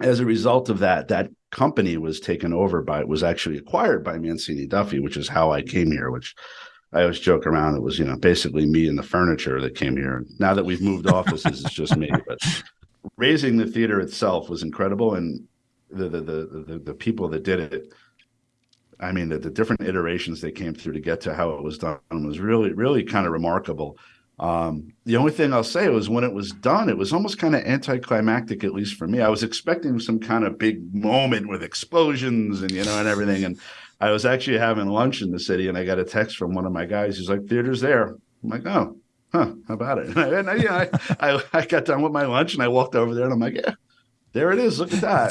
as a result of that, that company was taken over by, was actually acquired by Mancini Duffy, which is how I came here, which I always joke around. It was, you know, basically me and the furniture that came here. Now that we've moved offices, it's just me. But raising the theater itself was incredible. And the, the, the, the, the people that did it, I mean, the, the different iterations they came through to get to how it was done was really, really kind of remarkable. Um, the only thing I'll say was when it was done, it was almost kind of anticlimactic, at least for me. I was expecting some kind of big moment with explosions and you know and everything. And I was actually having lunch in the city, and I got a text from one of my guys. He's like, "Theater's there." I'm like, "Oh, huh? How about it?" And I, yeah, I, I, I got done with my lunch and I walked over there, and I'm like, "Yeah, there it is. Look at that."